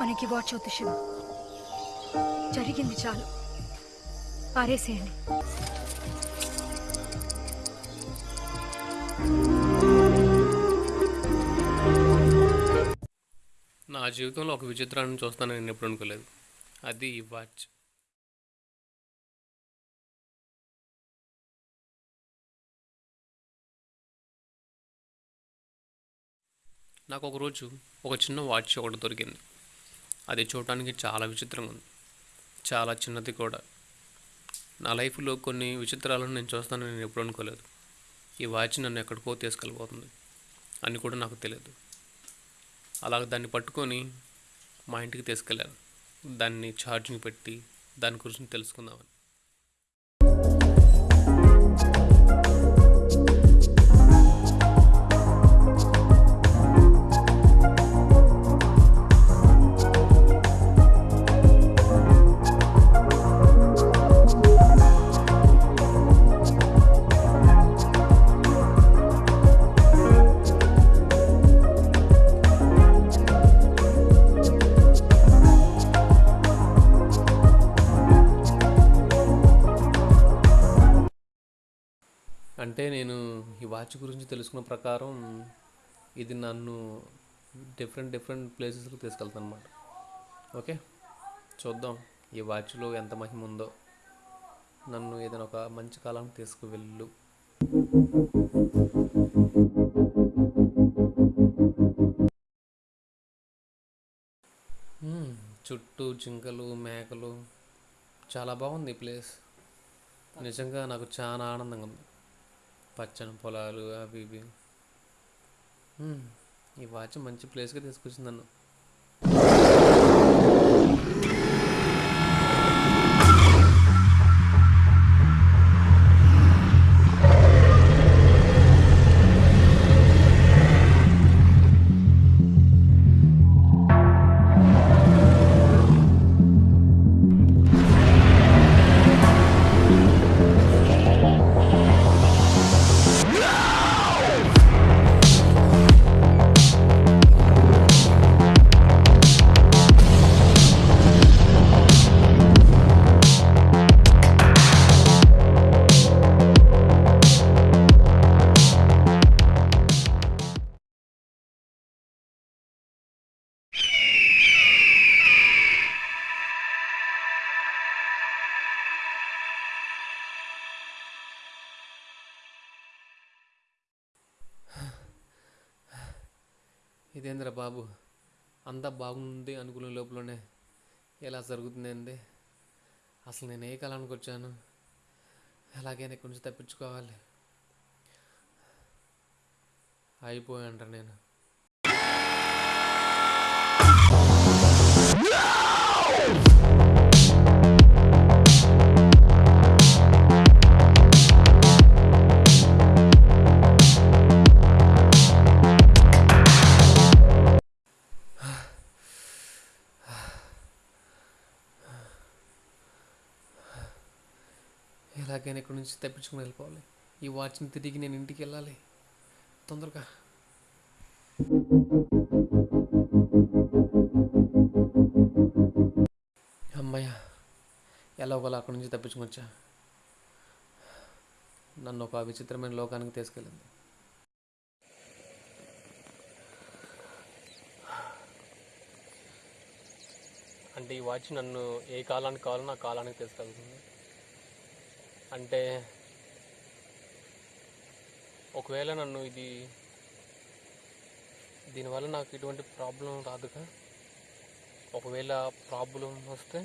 మనకి వాచ్ జరిగింది చాలు. పారేసేయండి నా జీవితంలో ఒక విచిత్రాన్ని చూస్తానని నేను ఎప్పుడు అనుకోలేదు. అది ఈ వాచ్. నాకు ఒకరోజు ఒక చిన్న వాచ్ ఒకటి దొరికింది. అది చూడటానికి చాలా విచిత్రంగా ఉంది. చాలా చిన్నది కూడా. నా లైఫ్లో కొన్ని విచిత్రాలను నేను చూస్తానని నేను ఎప్పుడు అనుకోలేదు. ఈ వాచ్ నన్ను ఎక్కడికో తీసుకెళ్ళిపోతుంది అని కూడా నాకు తెలియదు. అలాగ దాన్ని పట్టుకొని మా ఇంటికి తీసుకెళ్ళాను. దాన్ని ఛార్జింగ్ పెట్టి దాని గురించి తెలుసుకుందామని. అంటే నేను ఈ వాచ్ గురించి తెలుసుకున్న ప్రకారం ఇది నన్ను డిఫరెంట్ డిఫరెంట్ ప్లేసెస్కి తీసుకెళ్తాను అనమాట ఓకే? చూద్దాం ఈ వాచ్లో ఎంత మహిమ ఉందో. నన్ను ఏదైనా ఒక మంచి కాలానికి తీసుకువెళ్ళు. చుట్టూ జింకలు మేకలు. చాలా బాగుంది ఈ ప్లేస్. నిజంగా నాకు చాలా ఆనందంగా ఉంది. పచ్చని పొలాలు అవి ఇవి. ఈ వాచ్ మంచి ప్లేస్గా తీసుకొచ్చింది నన్ను. ఇదేంద్ర బాబు? అంతా బాగుంది అనుకునే లోపలనే ఎలా జరుగుతుందండి? అసలు నేను ఏ కాలానికి వచ్చాను? ఎలాగైనా ఇక్కడి నుంచి తప్పించుకోవాలి. అయిపోయాంట నేను. ఎలాగైనా ఇక్కడి నుంచి తప్పించుకుని వెళ్ళిపోవాలి? ఈ వాచ్ని తిరిగి నేను ఇంటికి వెళ్ళాలి. తొందరగా. అమ్మయ్య ఎలా ఒకలా అక్కడి నుంచి తప్పించుకొచ్చా నన్ను ఒక విచిత్రమైన లోకానికి తీసుకెళ్ళింది. అంటే ఈ వాచ్ నన్ను ఏ కాలానికి కావాలో నా కాలానికి తీసుకెళ్తుంది. అంటే ఒకవేళ నన్ను ఇది దీనివల్ల నాకు ఎటువంటి ప్రాబ్లం రాదుగా? ఒకవేళ ప్రాబ్లం వస్తే